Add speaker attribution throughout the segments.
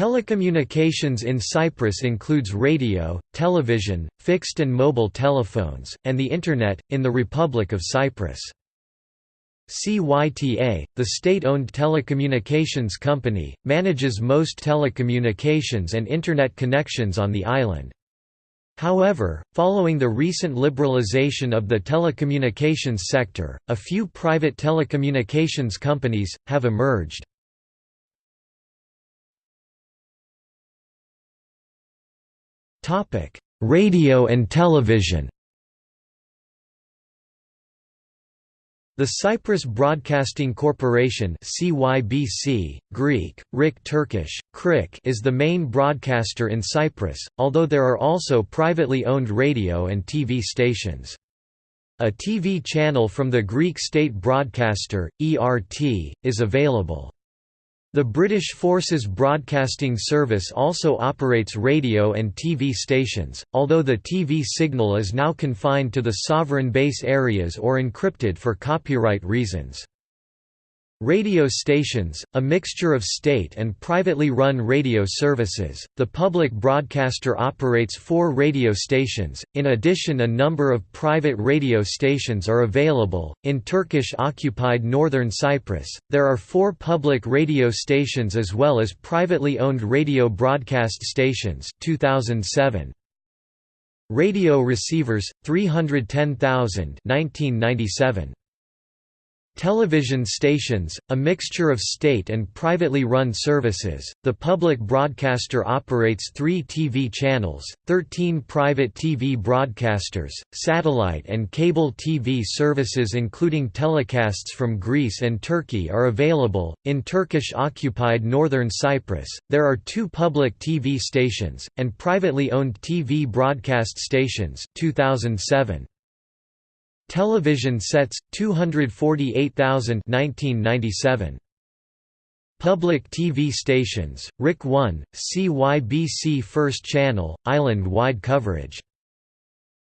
Speaker 1: Telecommunications in Cyprus includes radio, television, fixed and mobile telephones, and the Internet, in the Republic of Cyprus. CYTA, the state-owned telecommunications company, manages most telecommunications and Internet connections on the island. However, following the recent liberalization of the telecommunications sector, a few private telecommunications companies, have emerged. Radio and television The Cyprus Broadcasting Corporation CYBC, Greek, RIK Turkish, KRIK is the main broadcaster in Cyprus, although there are also privately owned radio and TV stations. A TV channel from the Greek state broadcaster, ERT, is available. The British Forces Broadcasting Service also operates radio and TV stations, although the TV signal is now confined to the sovereign base areas or encrypted for copyright reasons. Radio stations, a mixture of state and privately run radio services. The public broadcaster operates four radio stations, in addition, a number of private radio stations are available. In Turkish occupied northern Cyprus, there are four public radio stations as well as privately owned radio broadcast stations. 2007. Radio receivers 310,000 1997 Television stations, a mixture of state and privately run services. The public broadcaster operates three TV channels, 13 private TV broadcasters, satellite and cable TV services, including telecasts from Greece and Turkey, are available. In Turkish occupied northern Cyprus, there are two public TV stations, and privately owned TV broadcast stations. 2007. Television sets 248,000 1997 Public TV stations RIK 1 CYBC First Channel island-wide coverage.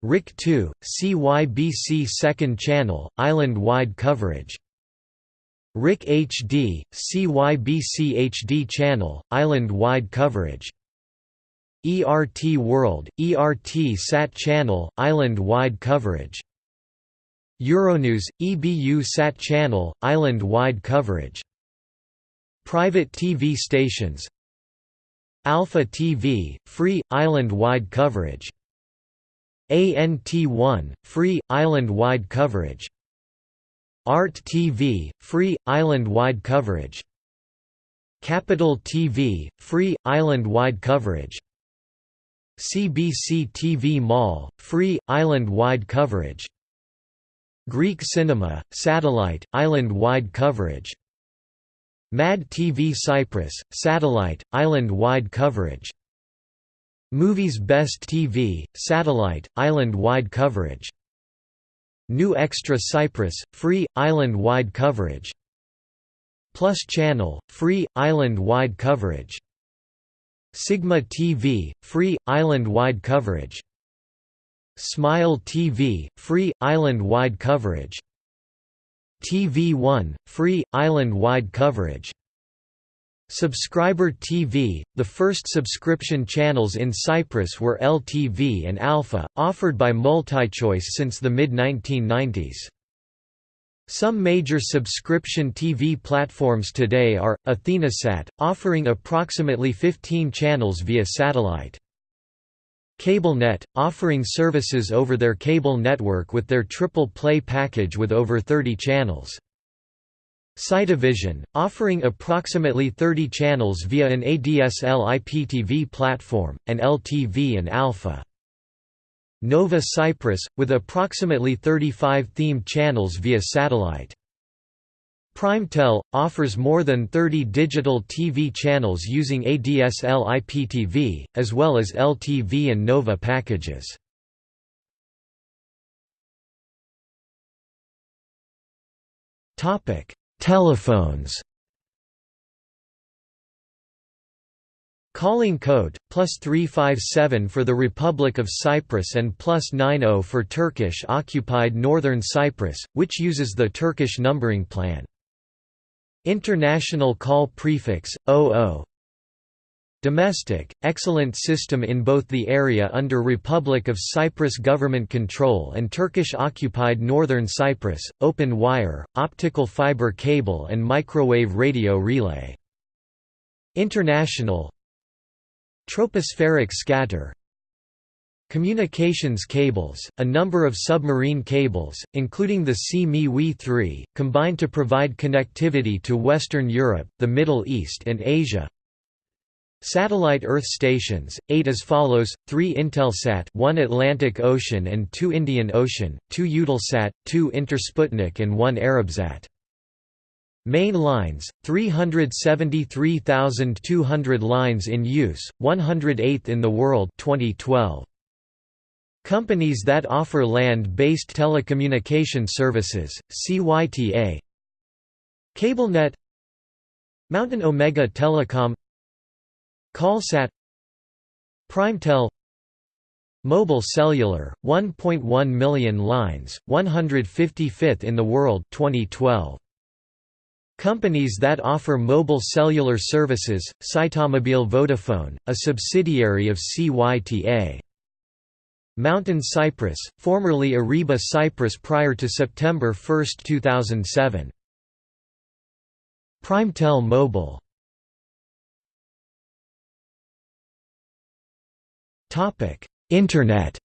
Speaker 1: RIK 2 CYBC Second Channel island-wide coverage. RIK HD CYBC HD Channel island-wide coverage. ERT World ERT Sat Channel island-wide coverage Euronews, EBU Sat Channel, island-wide coverage. Private TV stations Alpha TV, free, island-wide coverage. ANT1, free, island-wide coverage. Art TV, free, island-wide coverage. Capital TV, free, island-wide coverage. CBC TV Mall, free, island-wide coverage. Greek cinema, satellite, island-wide coverage. MAD TV Cyprus, satellite, island-wide coverage. Movies Best TV, satellite, island-wide coverage. New Extra Cyprus, free, island-wide coverage. Plus Channel, free, island-wide coverage. Sigma TV, free, island-wide coverage Smile TV, free, island-wide coverage TV One, free, island-wide coverage Subscriber TV, the first subscription channels in Cyprus were LTV and Alpha, offered by MultiChoice since the mid-1990s. Some major subscription TV platforms today are, AthenaSat, offering approximately 15 channels via satellite. CableNet, offering services over their cable network with their triple play package with over 30 channels. Cytavision, offering approximately 30 channels via an ADSL IPTV platform, and LTV and Alpha. Nova Cyprus, with approximately 35 themed channels via satellite. Primetel, offers more than 30 digital TV channels using ADSL IPTV, as well as LTV and Nova packages. Telephones Calling code, plus 357 for the Republic of Cyprus and plus 90 for Turkish occupied Northern Cyprus, which uses the Turkish numbering plan. International call prefix 00 Domestic, excellent system in both the area under Republic of Cyprus government control and Turkish-occupied northern Cyprus, open wire, optical fiber cable and microwave radio relay. International. Tropospheric scatter Communications cables, a number of submarine cables, including the CME 3, combine to provide connectivity to Western Europe, the Middle East and Asia. Satellite Earth stations, 8 as follows, 3 Intelsat 1 Atlantic Ocean and 2 Indian Ocean, 2 Eutelsat, 2 Intersputnik and 1 Arabsat. Main lines, 373,200 lines in use, 108th in the world 2012. Companies that offer land-based telecommunication services, CYTA CableNet Mountain Omega Telecom Callsat PrimeTel Mobile Cellular, 1.1 million lines, 155th in the world 2012. Companies that offer mobile cellular services, Cytamobile Vodafone, a subsidiary of CYTA. Mountain Cyprus, formerly Areeba Cyprus prior to September 1, 2007. Primetel Mobile Internet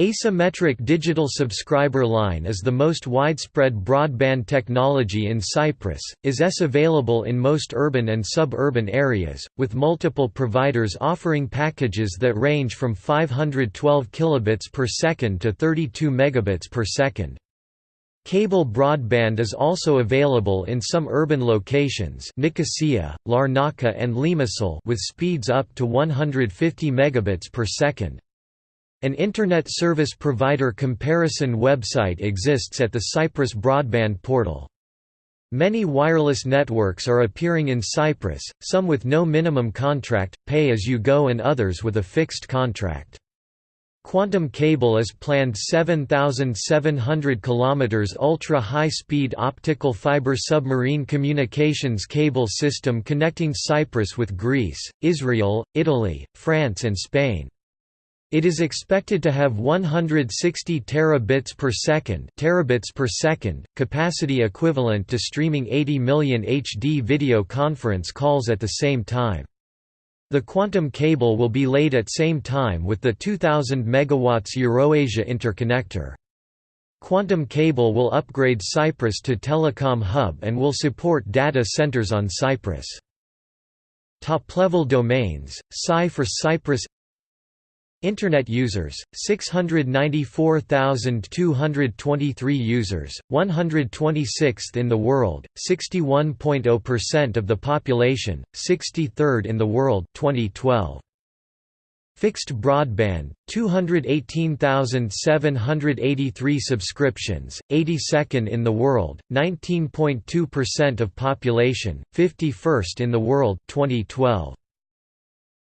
Speaker 1: Asymmetric digital subscriber line is the most widespread broadband technology in Cyprus, is s available in most urban and suburban areas, with multiple providers offering packages that range from 512 kilobits per second to 32 megabits per second. Cable broadband is also available in some urban locations Nicosia, Larnaca and Limassol with speeds up to 150 megabits per second. An Internet Service Provider comparison website exists at the Cyprus Broadband Portal. Many wireless networks are appearing in Cyprus, some with no minimum contract, pay-as-you-go and others with a fixed contract. Quantum Cable is planned 7,700 km ultra-high-speed optical fiber submarine communications cable system connecting Cyprus with Greece, Israel, Italy, France and Spain. It is expected to have 160 terabits per second, terabits per second capacity equivalent to streaming 80 million HD video conference calls at the same time. The quantum cable will be laid at same time with the 2000 MW Eurasia interconnector. Quantum cable will upgrade Cyprus to telecom hub and will support data centers on Cyprus. Top-level domains, Cy for Cyprus Internet users, 694,223 users, 126th in the world, 61.0% of the population, 63rd in the world 2012. Fixed broadband, 218,783 subscriptions, 82nd in the world, 19.2% of population, 51st in the world 2012.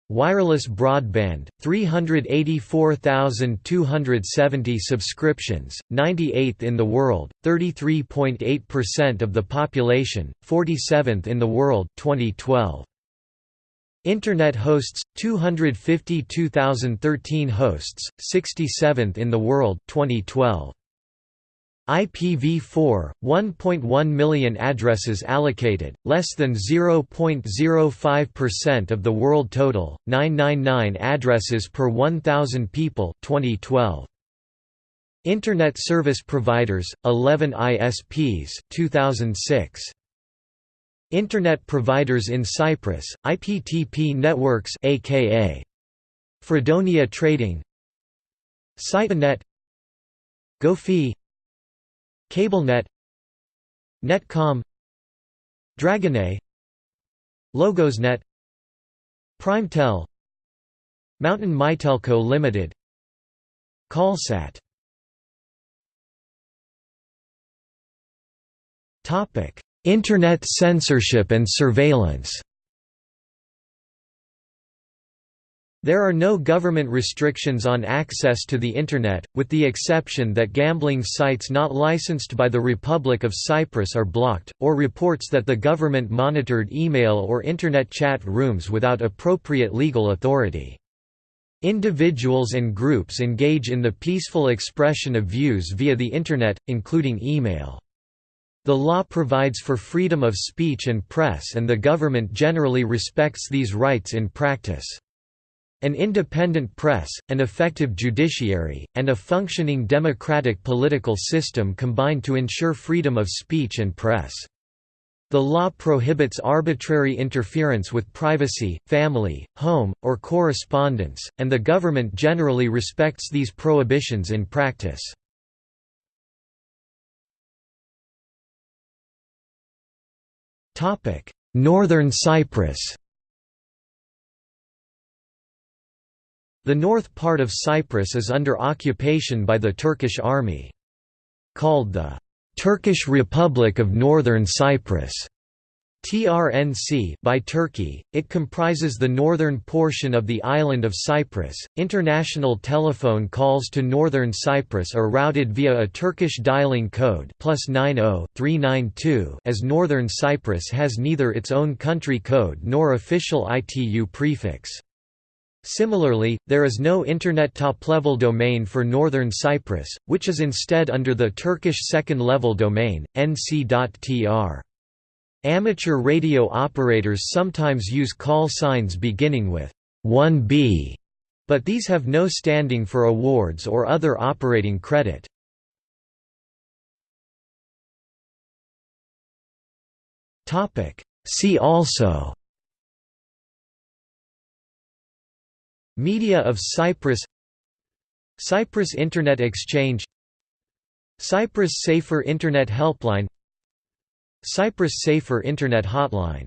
Speaker 1: Wireless broadband, 384,270 subscriptions, 98th in the world, 33.8% of the population, 47th in the world 2012. Internet hosts 252,013 hosts, 67th in the world 2012. IPv4, 1.1 million addresses allocated, less than 0.05% of the world total, 999 addresses per 1,000 people 2012. Internet service providers, 11 ISPs 2006. Internet providers in Cyprus, IPTP Networks aka Fredonia Trading Cytanet GoFi CableNet Netcom Dragonet Logosnet Primetel Mountain Mytelco Limited Callsat. Internet censorship and surveillance There are no government restrictions on access to the Internet, with the exception that gambling sites not licensed by the Republic of Cyprus are blocked, or reports that the government monitored email or Internet chat rooms without appropriate legal authority. Individuals and groups engage in the peaceful expression of views via the Internet, including email. The law provides for freedom of speech and press and the government generally respects these rights in practice. An independent press, an effective judiciary, and a functioning democratic political system combine to ensure freedom of speech and press. The law prohibits arbitrary interference with privacy, family, home, or correspondence, and the government generally respects these prohibitions in practice. Northern Cyprus The north part of Cyprus is under occupation by the Turkish army. Called the Turkish Republic of Northern Cyprus TRNC by Turkey, it comprises the northern portion of the island of Cyprus. International telephone calls to northern Cyprus are routed via a Turkish dialing code 90 as northern Cyprus has neither its own country code nor official ITU prefix. Similarly, there is no Internet top-level domain for Northern Cyprus, which is instead under the Turkish second-level domain, nc.tr. Amateur radio operators sometimes use call signs beginning with 1B, but these have no standing for awards or other operating credit. See also Media of Cyprus Cyprus Internet Exchange Cyprus Safer Internet Helpline Cyprus Safer Internet Hotline